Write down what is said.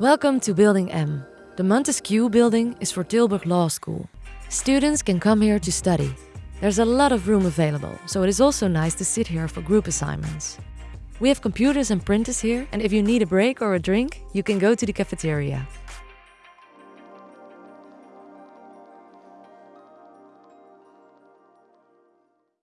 Welcome to Building M. The Montesquieu building is for Tilburg Law School. Students can come here to study. There's a lot of room available, so it is also nice to sit here for group assignments. We have computers and printers here, and if you need a break or a drink, you can go to the cafeteria.